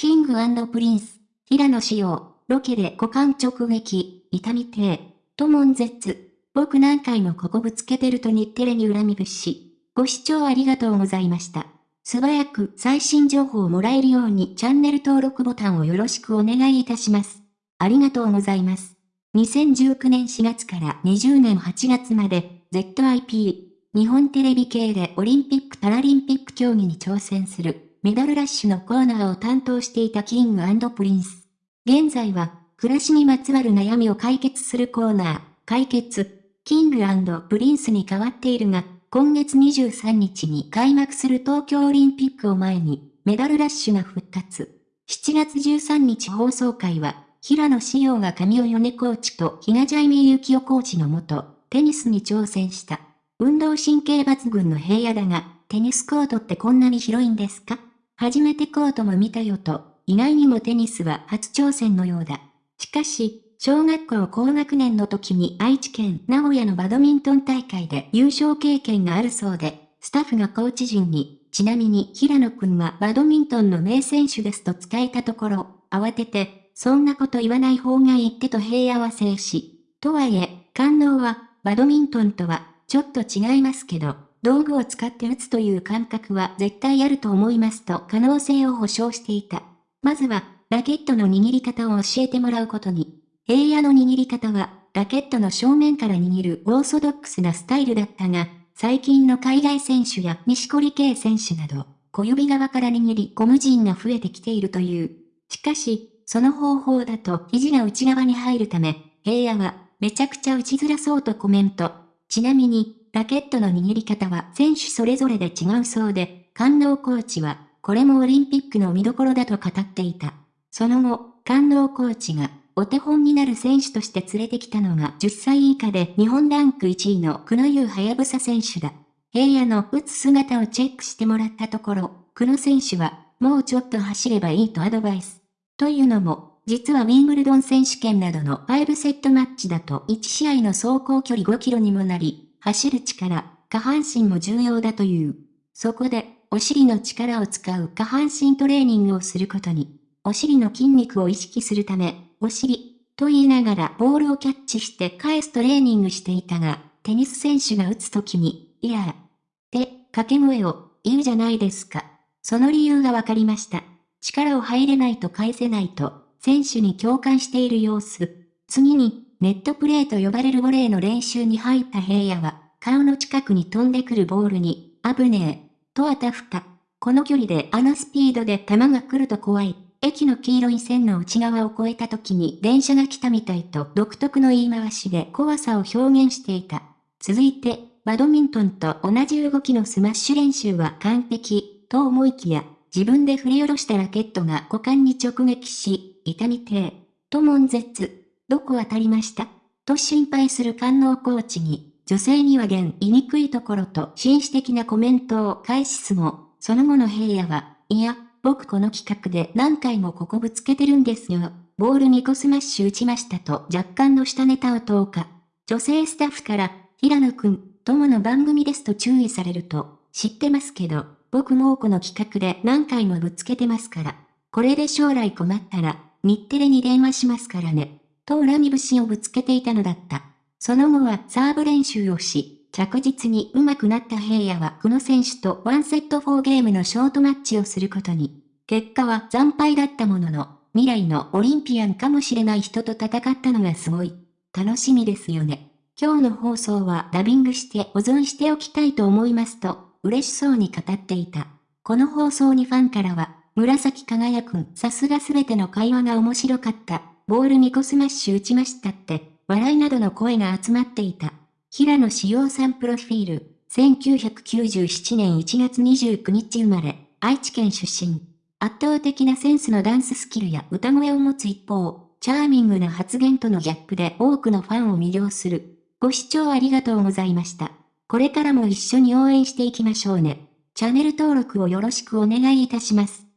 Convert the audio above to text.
キングプリンス、平野紫耀、ロケで股間直撃、痛ってえと悶絶。僕何回もここぶつけてると日テレに恨み節。ご視聴ありがとうございました。素早く最新情報をもらえるようにチャンネル登録ボタンをよろしくお願いいたします。ありがとうございます。2019年4月から20年8月まで ZIP 日本テレビ系でオリンピック・パラリンピック競技に挑戦するメダルラッシュのコーナーを担当していたキングプリンス。現在は暮らしにまつわる悩みを解決するコーナー、解決、キングプリンスに変わっているが、今月23日に開幕する東京オリンピックを前に、メダルラッシュが復活。7月13日放送回は、平野紫耀が神尾米コーチと比嘉ジャイミー幸代コーチのもと、テニスに挑戦した。運動神経抜群の平野だが、テニスコートってこんなに広いんですか？初めてコートも見たよと、意外にもテニスは初挑戦のようだ。しかし、小学校高学年の時に愛知県名古屋のバドミントン大会で優勝経験があるそうで、スタッフがコーチ陣に、ちなみに平野くんはバドミントンの名選手ですと伝えたところ、慌てて、そんなこと言わない方がいいってと平野は静止。とはいえ、感能は、バドミントンとは、ちょっと違いますけど、道具を使って打つという感覚は絶対あると思いますと可能性を保証していた。まずは、ラケットの握り方を教えてもらうことに。平野の握り方は、ラケットの正面から握るオーソドックスなスタイルだったが、最近の海外選手や西堀圭選手など、小指側から握りゴム陣が増えてきているという。しかし、その方法だと肘が内側に入るため、平野はめちゃくちゃ打ちづらそうとコメント。ちなみに、ラケットの握り方は選手それぞれで違うそうで、官能コーチは、これもオリンピックの見どころだと語っていた。その後、官能コーチがお手本になる選手として連れてきたのが10歳以下で日本ランク1位の久野優はやぶさ選手だ。平野の打つ姿をチェックしてもらったところ、久野選手は、もうちょっと走ればいいとアドバイス。というのも、実はウィンブルドン選手権などの5セットマッチだと1試合の走行距離5キロにもなり、走る力、下半身も重要だという。そこで、お尻の力を使う下半身トレーニングをすることに、お尻の筋肉を意識するため、お尻、と言いながらボールをキャッチして返すトレーニングしていたが、テニス選手が打つときに、いやって掛け声を言うじゃないですか。その理由がわかりました。力を入れないと返せないと、選手に共感している様子。次に、ネットプレーと呼ばれるボレーの練習に入った平野は、顔の近くに飛んでくるボールに、危ねえ、とあたふた。この距離であのスピードで球が来ると怖い。駅の黄色い線の内側を越えた時に電車が来たみたいと独特の言い回しで怖さを表現していた。続いて、バドミントンと同じ動きのスマッシュ練習は完璧、と思いきや、自分で振り下ろしたラケットが股間に直撃し、痛ってえ、と悶絶。どこ当たりましたと心配する神尾コーチに、女性には言いにくいところと紳士的なコメントを返すも、その後の平野は、いや、僕この企画で何回もここぶつけてるんですよ。ボール2個スマッシュ打ちましたと若干の下ネタを投下。女性スタッフから、平野くん、友の番組ですと注意されると、知ってますけど、僕もこの企画で何回もぶつけてますから。これで将来困ったら、日テレに電話しますからね。と恨み節をぶつけていたのだった。その後はサーブ練習をし、着実に上手くなった平野はこの選手とワンセット4ゲームのショートマッチをすることに。結果は惨敗だったものの、未来のオリンピアンかもしれない人と戦ったのがすごい。楽しみですよね。今日の放送はダビングして保存しておきたいと思いますと、嬉しそうに語っていた。この放送にファンからは、紫耀くん、さすがすべての会話が面白かった。ボール2個スマッシュ打ちましたって、笑いなどの声が集まっていた。平野紫耀さんプロフィール、1997年1月29日生まれ、愛知県出身。圧倒的なセンスのダンススキルや歌声を持つ一方、チャーミングな発言とのギャップで多くのファンを魅了する。ご視聴ありがとうございました。これからも一緒に応援していきましょうね。チャンネル登録をよろしくお願いいたします。